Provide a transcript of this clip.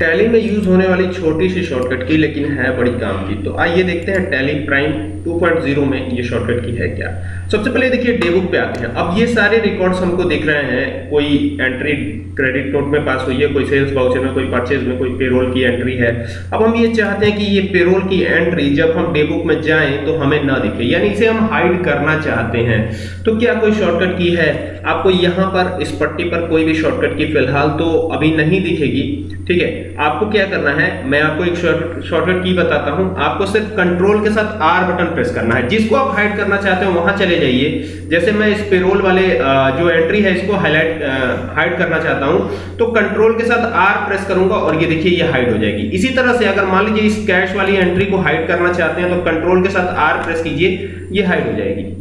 Tally में use होने वाली छोटी सी शॉर्टकट की, लेकिन है बड़ी काम की। तो आइए देखते हैं टैली प्राइम 2.0 में ये शॉर्टकट की है क्या। सबसे पहले देखिए डेबुक पे आते हैं। अब ये सारे रिकॉर्ड्स हमको दिख रहे हैं। कोई एंट्री क्रेडिट नोट में पास हुई है, कोई सेल्स वाउचर में, कोई परचेज में, कोई पेरोल की एंट्री है। अब हम ये चाहते हैं कि ये पेरोल की एंट्री जब हम डेबुक में जाएँ तो हमें ना दिखे। यानी इसे हम हाइड करना चाहते हैं। तो क्या कोई शॉर्टकट की है? आपको यहाँ पर इस पट्टी पर कोई भी शॉर्टकट की फ़िलहाल तो अभी नहीं दिखेगी। ठीक है? आपको क्या करना है? मैं आपको एक शॉर्टकट की बताता हूँ। आपको सिर्फ़ कंट्रोल के साथ आर बटन प्रेस करना है। जिसको आप हाइड करना चाहते हो, वहाँ चले जाइए। जैसे मैं इस पेरोल वाले जो एंट्री है, इसको हाईलाइट हाइड करना चाहता हूँ तो कंट्रोल के साथ आर प्रेस करूँगा और ये देखिए, ये हाइड हो जाएगी। इसी तरह से अगर मान लीजिए इस कैश वाली एंट्री को हाइड करना चाहते हैं तो कंट्रोल के साथ आर प्रेस कीजिए, ये हाइड हो जाएगी।